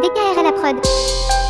DKR à la prod.